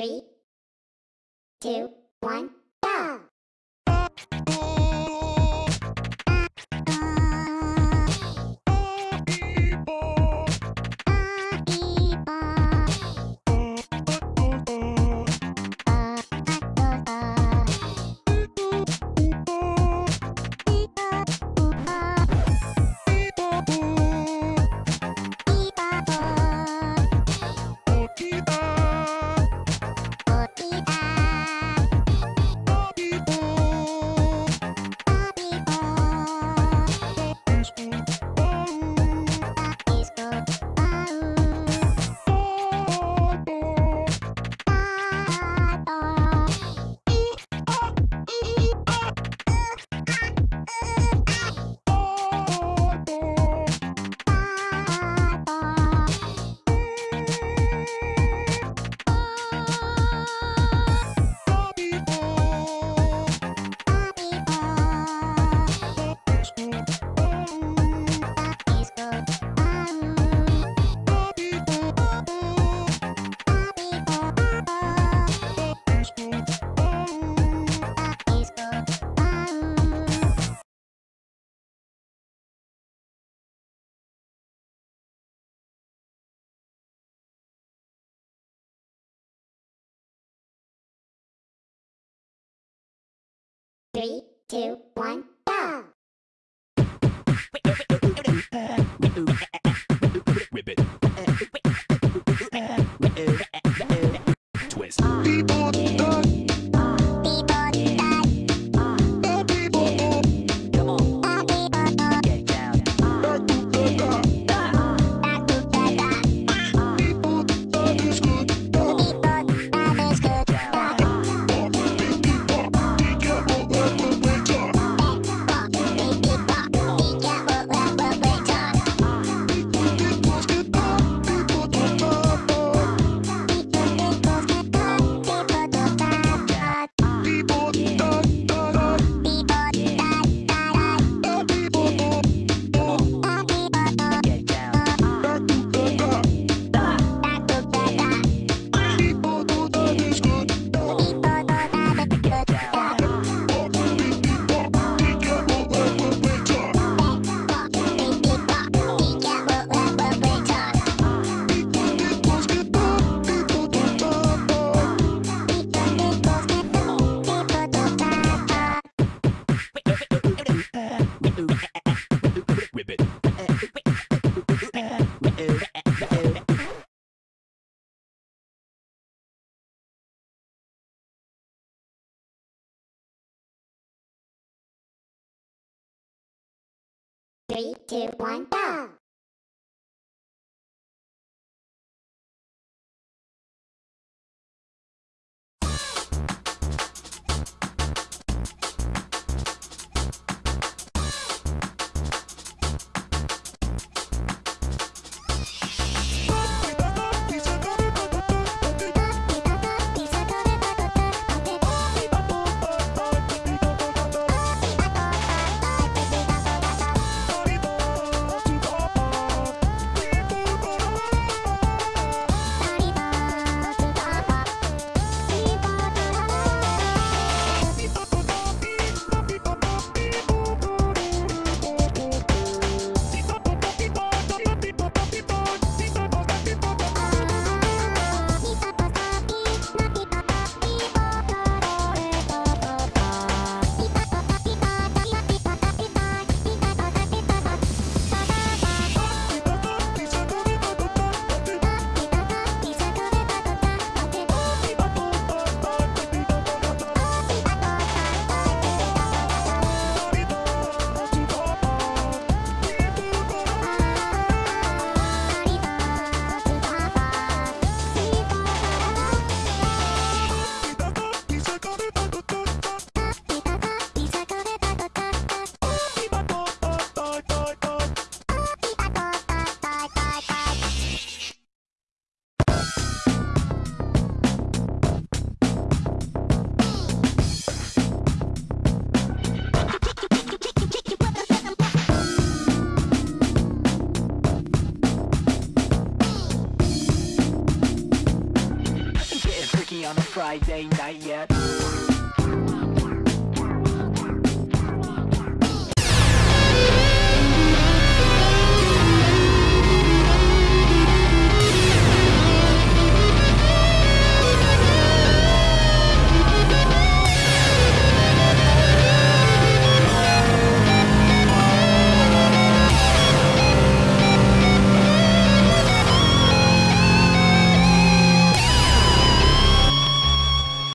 Three, two, one, Three, two, one, Three, two, one, go! Friday night yet.